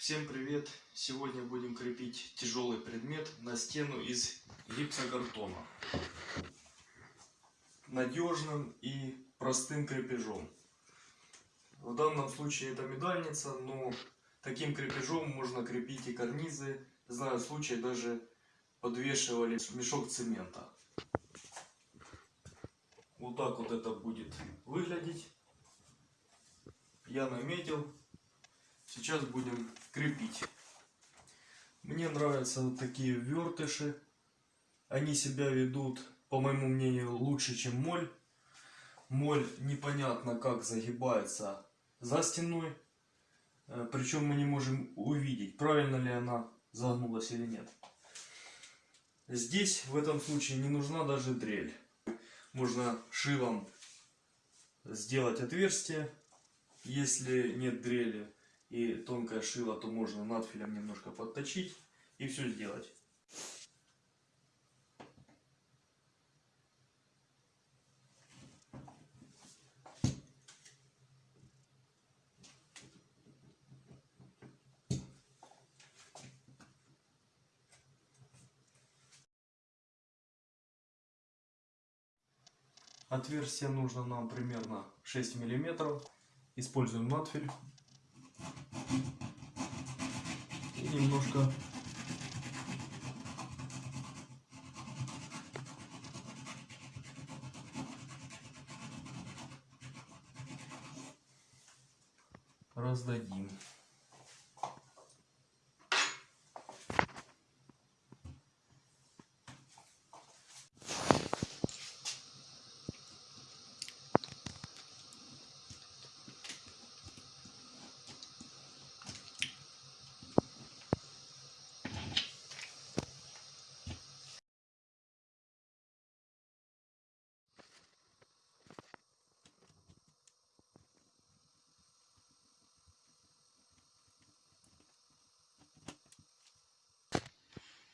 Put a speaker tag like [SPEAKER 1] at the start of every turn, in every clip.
[SPEAKER 1] Всем привет! Сегодня будем крепить тяжелый предмет на стену из гипсокартона. Надежным и простым крепежом. В данном случае это медальница, но таким крепежом можно крепить и карнизы. Знаю случай, даже подвешивали мешок цемента. Вот так вот это будет выглядеть. Я наметил. Сейчас будем крепить. Мне нравятся вот такие вертыши. Они себя ведут, по моему мнению, лучше, чем моль. Моль непонятно как загибается за стеной. Э, Причем мы не можем увидеть, правильно ли она загнулась или нет. Здесь в этом случае не нужна даже дрель. Можно шилом сделать отверстие, если нет дрели и тонкое шило, то можно надфилем немножко подточить и все сделать. Отверстие нужно нам примерно 6 миллиметров. Используем надфиль. И немножко раздадим.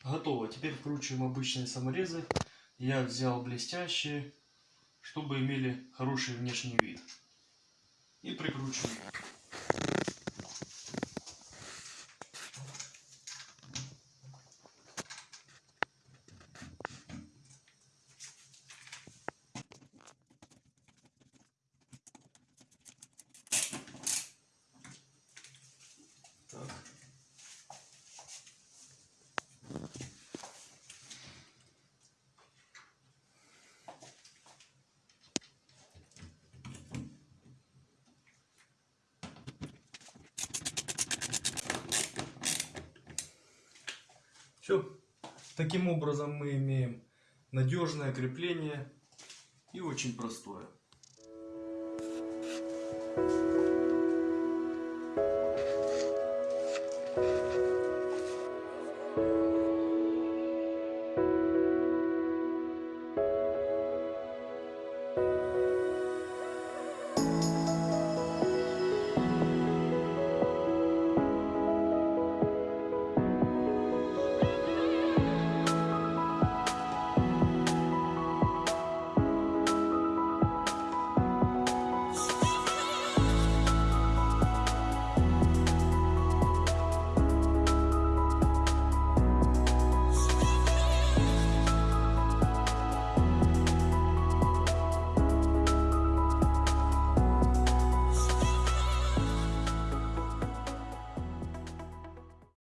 [SPEAKER 1] Готово. Теперь вкручиваем обычные саморезы. Я взял блестящие, чтобы имели хороший внешний вид. И прикручиваем. Все. Таким образом мы имеем надежное крепление и очень простое.